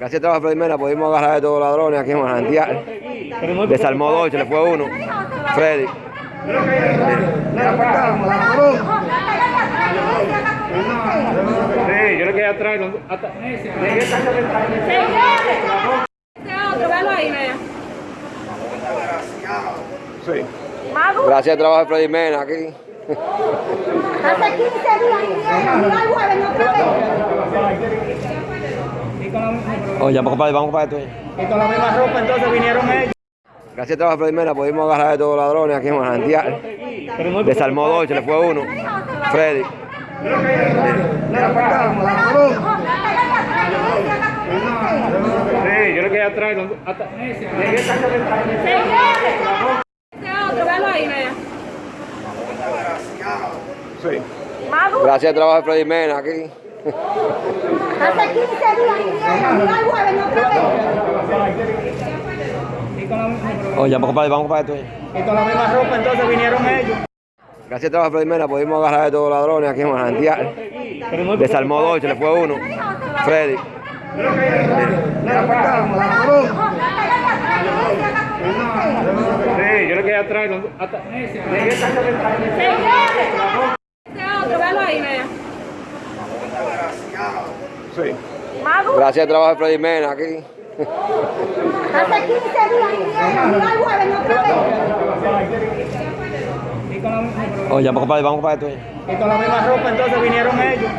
Gracias a trabajo de Freddy Mena pudimos agarrar a todos los ladrones aquí en Manantial. Desarmó dos y se le fue uno. Freddy. Sí, yo le quedé atrás. Sí. Gracias a trabajo de Freddy Mena aquí. hace 15 días vinieron, no hay jueves, otra vez. Y con la misma- Oye, vamos para vamos para esto. y con la misma ropa entonces vinieron ellos. Gracias a trabajo de Freddy Mena pudimos agarrar a todos los ladrones aquí en Manantial. Desarmó dos se le fue uno. Freddy. Sí, yo le quedé atrás. hasta-. Sí. Gracias a trabajo de Freddy Mena aquí. Hace 15 días vinieron, no hay jueves, la misma- Oye, vamos para vamos para esto. y con la misma ropa entonces vinieron ellos. Gracias a trabajo de Freddy Mena pudimos agarrar a todos los ladrones aquí en Manantial. No Desarmó dos y se le fue uno. Freddy. Sí, yo le quedé atrás. Sí. Gracias a trabajo de Freddy Mena aquí. hace 15 días Oye, vamos para vamos para esto. y con la misma ropa entonces vinieron ellos.